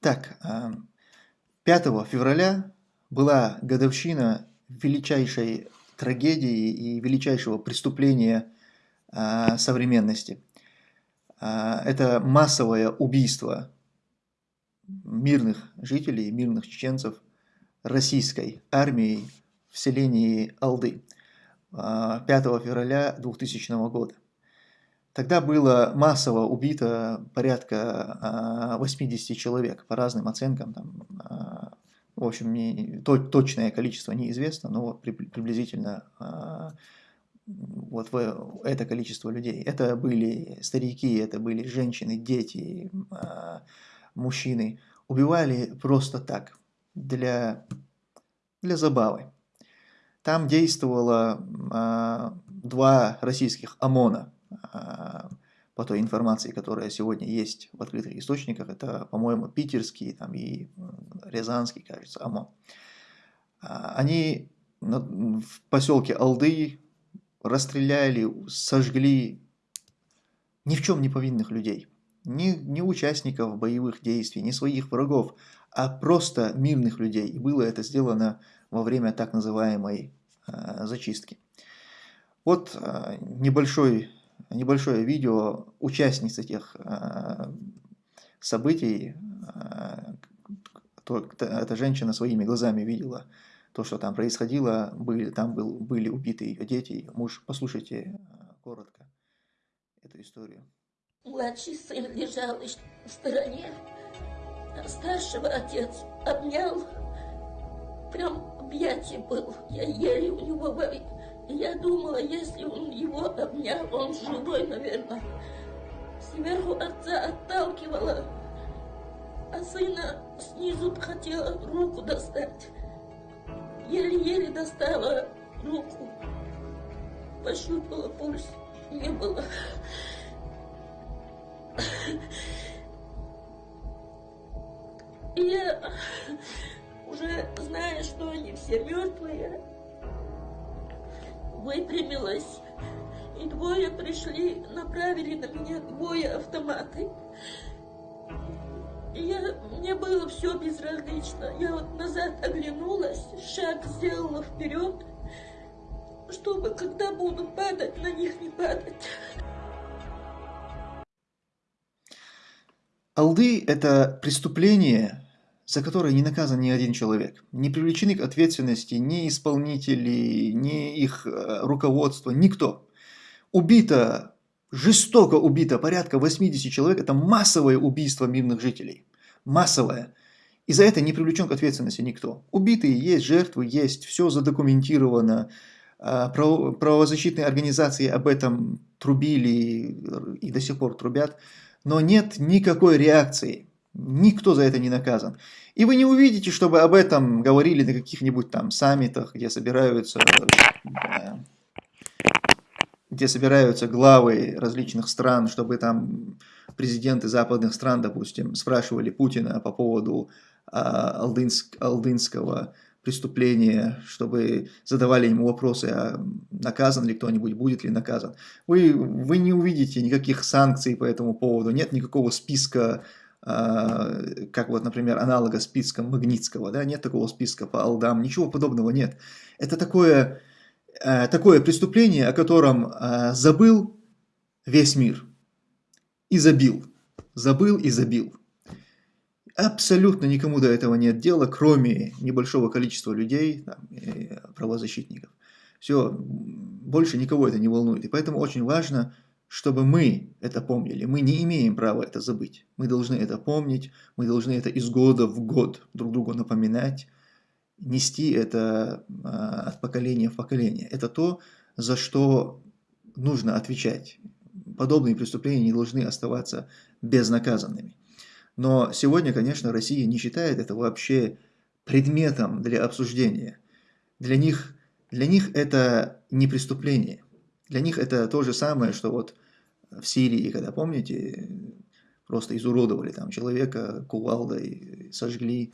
Так, 5 а, февраля была годовщина величайшей трагедии и величайшего преступления а, современности. А, это массовое убийство мирных жителей, мирных чеченцев российской армией в селении Алды 5 февраля 2000 года. Тогда было массово убито порядка 80 а, человек, по разным оценкам. Там, а, в общем, не, то, точное количество неизвестно, но приблизительно а, вот это количество людей. Это были старики, это были женщины, дети, мужчины. Убивали просто так, для, для забавы. Там действовало два российских ОМОНа – по той информации, которая сегодня есть в открытых источниках, это, по-моему, питерский там, и рязанский, кажется, ОМОН. А, они в поселке Алды расстреляли, сожгли ни в чем не повинных людей, ни, ни участников боевых действий, ни своих врагов, а просто мирных людей. И было это сделано во время так называемой э, зачистки. Вот э, небольшой небольшое видео участниц этих э, событий. Э, эта женщина своими глазами видела то, что там происходило, были, там был, были убиты ее дети, ее муж. Послушайте э, коротко эту историю. Младший сын лежал в стороне, а старшего отец обнял, прям объятие был. Я еле у него я думала, если он его обнял, он живой, наверное. Сверху отца отталкивала, а сына снизу хотела руку достать. Еле-еле достала руку. Пощупала пульс. Не было. И я уже зная, что они все мертвые, выпрямилась. И двое пришли, направили на меня двое автоматы. И я, мне было все безразлично. Я вот назад оглянулась, шаг сделала вперед, чтобы, когда буду падать, на них не падать. Алды – это преступление, за которое не наказан ни один человек. Не привлечены к ответственности ни исполнители, ни их э, руководство, никто. Убито, жестоко убито порядка 80 человек. Это массовое убийство мирных жителей. Массовое. И за это не привлечен к ответственности никто. Убитые есть, жертвы есть, все задокументировано. А, правозащитные организации об этом трубили и до сих пор трубят. Но нет никакой реакции Никто за это не наказан. И вы не увидите, чтобы об этом говорили на каких-нибудь там саммитах, где собираются, где собираются главы различных стран, чтобы там президенты западных стран, допустим, спрашивали Путина по поводу а, алдынск, алдынского преступления, чтобы задавали ему вопросы, а наказан ли кто-нибудь, будет ли наказан. Вы, вы не увидите никаких санкций по этому поводу, нет никакого списка а, как вот, например, аналога списка Магнитского, да, нет такого списка по алдам, ничего подобного нет. Это такое, э, такое преступление, о котором э, забыл весь мир и забил, забыл и забил. Абсолютно никому до этого нет дела, кроме небольшого количества людей, там, правозащитников. Все, больше никого это не волнует. И поэтому очень важно чтобы мы это помнили. Мы не имеем права это забыть. Мы должны это помнить, мы должны это из года в год друг другу напоминать, нести это а, от поколения в поколение. Это то, за что нужно отвечать. Подобные преступления не должны оставаться безнаказанными. Но сегодня, конечно, Россия не считает это вообще предметом для обсуждения. Для них, для них это не преступление. Для них это то же самое, что вот в Сирии, когда, помните, просто изуродовали там человека кувалдой, сожгли,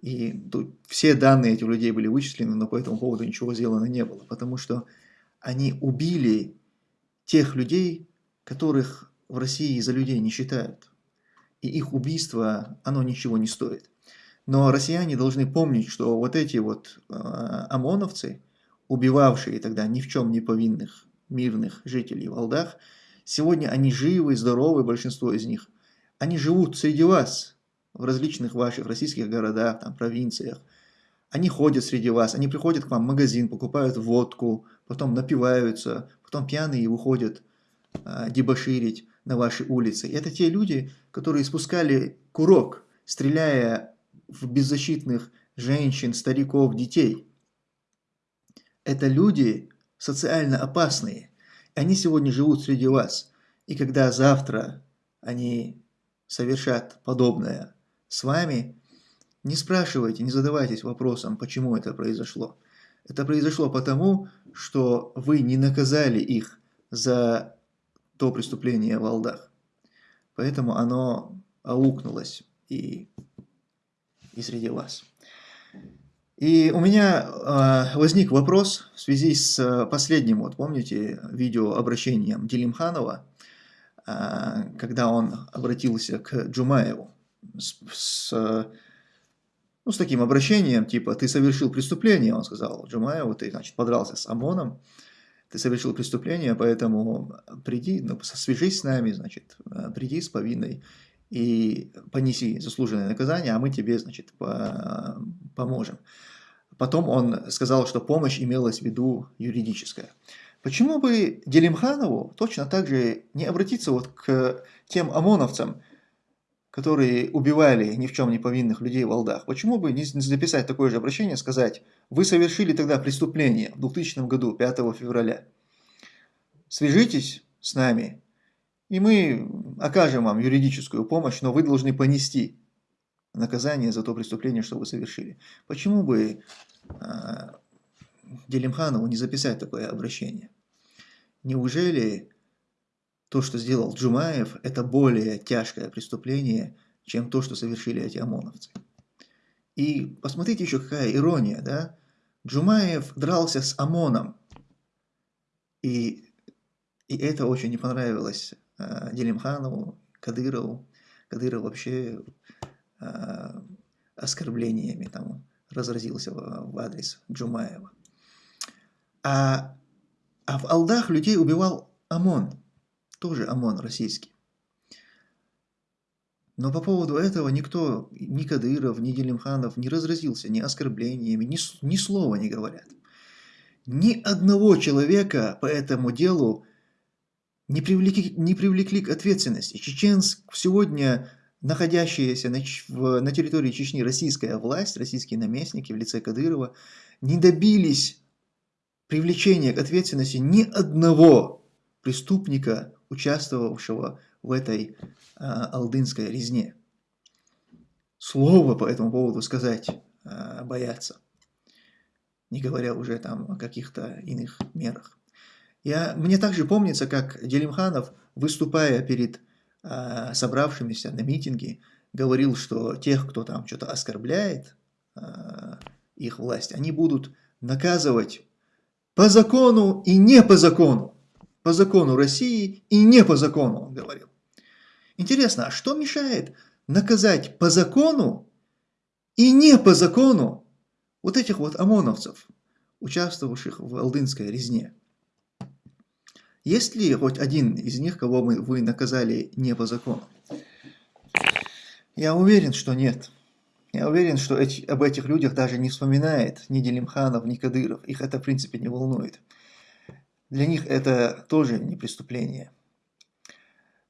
и тут все данные этих людей были вычислены, но по этому поводу ничего сделано не было, потому что они убили тех людей, которых в России за людей не считают. и их убийство, оно ничего не стоит. Но россияне должны помнить, что вот эти вот э, ОМОНовцы, убивавшие тогда ни в чем не повинных мирных жителей в Алдах, сегодня они живы, здоровы, большинство из них. Они живут среди вас, в различных ваших российских городах, там, провинциях. Они ходят среди вас, они приходят к вам в магазин, покупают водку, потом напиваются, потом пьяные выходят а, дебоширить на вашей улице. И это те люди, которые спускали курок, стреляя в беззащитных женщин, стариков, детей. Это люди социально опасные. Они сегодня живут среди вас. И когда завтра они совершат подобное с вами, не спрашивайте, не задавайтесь вопросом, почему это произошло. Это произошло потому, что вы не наказали их за то преступление в Алдах. Поэтому оно аукнулось и, и среди вас. И у меня э, возник вопрос в связи с последним, вот помните, видеообращением Делимханова, э, когда он обратился к Джумаеву с, с, ну, с таким обращением, типа, ты совершил преступление, он сказал Джумаеву, ты, значит, подрался с ОМОНом, ты совершил преступление, поэтому приди, ну, свяжись с нами, значит, э, приди с повинной и понеси заслуженное наказание, а мы тебе, значит, по поможем. Потом он сказал, что помощь имелась в виду юридическая. Почему бы Делимханову точно так же не обратиться вот к тем ОМОНовцам, которые убивали ни в чем не повинных людей в Алдах, почему бы не записать такое же обращение, сказать, вы совершили тогда преступление в 2000 году, 5 февраля, свяжитесь с нами, и мы окажем вам юридическую помощь, но вы должны понести наказание за то преступление, что вы совершили. Почему бы э, Делимханову не записать такое обращение? Неужели то, что сделал Джумаев, это более тяжкое преступление, чем то, что совершили эти ОМОНовцы. И посмотрите еще какая ирония, да? Джумаев дрался с ОМОНом, и, и это очень не понравилось э, Делимханову, Кадырову. Кадыров вообще э, оскорблениями там разразился в, в адрес Джумаева. А, а в Алдах людей убивал ОМОН тоже ОМОН российский. Но по поводу этого никто, ни Кадыров, ни Делимханов не разразился ни оскорблениями, ни, ни слова не говорят. Ни одного человека по этому делу не привлекли, не привлекли к ответственности. Чеченск сегодня находящаяся на, в, на территории Чечни российская власть, российские наместники в лице Кадырова, не добились привлечения к ответственности ни одного преступника, участвовавшего в этой а, алдынской резне. Слово по этому поводу сказать а, боятся, не говоря уже там о каких-то иных мерах. Я, мне также помнится, как Делимханов, выступая перед а, собравшимися на митинге, говорил, что тех, кто там что-то оскорбляет а, их власть, они будут наказывать по закону и не по закону по закону России и не по закону, он говорил. Интересно, а что мешает наказать по закону и не по закону вот этих вот ОМОНовцев, участвовавших в Алдынской резне? Есть ли хоть один из них, кого мы, вы наказали не по закону? Я уверен, что нет. Я уверен, что эти, об этих людях даже не вспоминает ни Делимханов, ни Кадыров. Их это, в принципе, не волнует. Для них это тоже не преступление.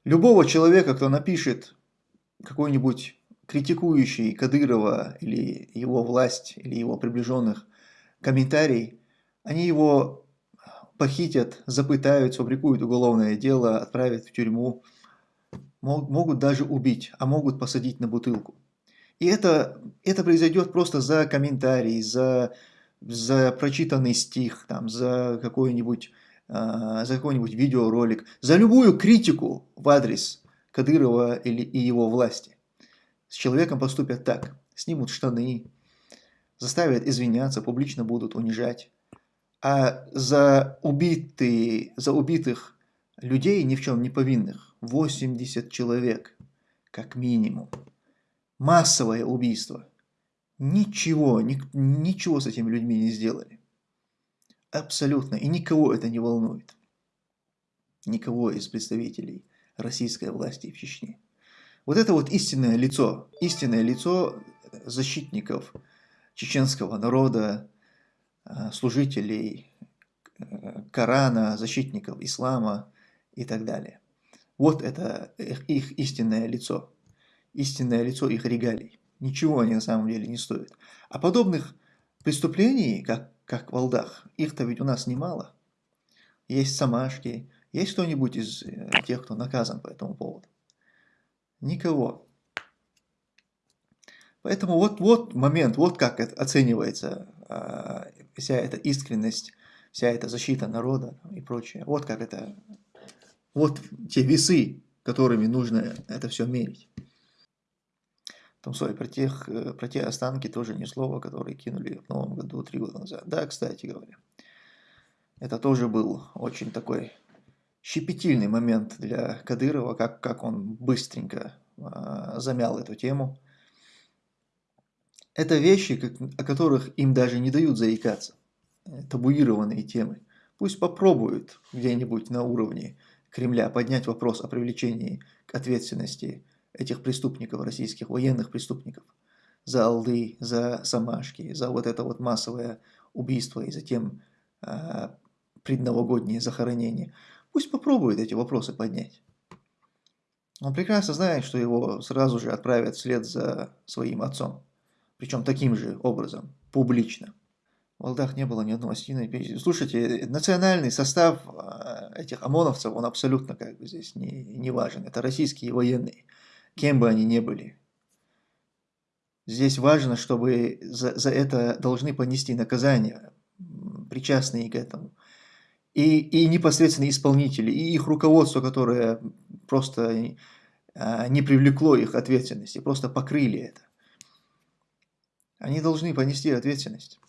Любого человека, кто напишет какой-нибудь критикующий Кадырова или его власть, или его приближенных комментарий, они его похитят, запытают, сфабрикуют уголовное дело, отправят в тюрьму, могут даже убить, а могут посадить на бутылку. И это, это произойдет просто за комментарий, за, за прочитанный стих, там, за какой-нибудь а, за какой-нибудь видеоролик, за любую критику в адрес Кадырова или и его власти. С человеком поступят так, снимут штаны, заставят извиняться, публично будут унижать. А за, убитые, за убитых людей, ни в чем не повинных, 80 человек, как минимум. Массовое убийство. Ничего, ни, ничего с этими людьми не сделали. Абсолютно. И никого это не волнует. Никого из представителей российской власти в Чечне. Вот это вот истинное лицо, истинное лицо защитников чеченского народа, э, служителей э, Корана, защитников ислама и так далее. Вот это их, истинное лицо, истинное лицо их регалий. Ничего они на самом деле не стоят. А подобных преступлений, как, как в Алдах, их-то ведь у нас немало. Есть самашки, есть кто-нибудь из э, тех, кто наказан по этому поводу? Никого. Поэтому вот, вот момент, вот как это оценивается э, вся эта искренность, вся эта защита народа и прочее. Вот как это, вот те весы, которыми нужно это все мерить. Там, sorry, про, тех, э, про те останки тоже ни слова, которые кинули в новом году три года назад. Да, кстати говоря. Это тоже был очень такой щепетильный момент для Кадырова, как, как он быстренько э, замял эту тему. Это вещи, как, о которых им даже не дают заикаться. Табуированные темы. Пусть попробуют где-нибудь на уровне Кремля поднять вопрос о привлечении к ответственности этих преступников, российских военных преступников, за Алды, за Самашки, за вот это вот массовое убийство и затем э, предновогоднее захоронение. Пусть попробует эти вопросы поднять. Он прекрасно знает, что его сразу же отправят вслед за своим отцом. Причем таким же образом, публично. В Алдах не было ни одного осетина. Слушайте, национальный состав а, этих ОМОНовцев, он абсолютно как бы здесь не, не важен. Это российские военные, кем бы они ни были. Здесь важно, чтобы за, за это должны понести наказание, причастные к этому и, и непосредственно исполнители, и их руководство, которое просто а, не привлекло их ответственности, просто покрыли это. Они должны понести ответственность.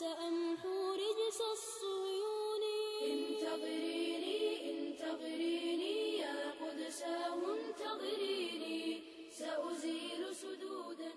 سأمحو رجس الصيون انتظريني انتظريني يا قدساه انتظريني سأزيل سدودا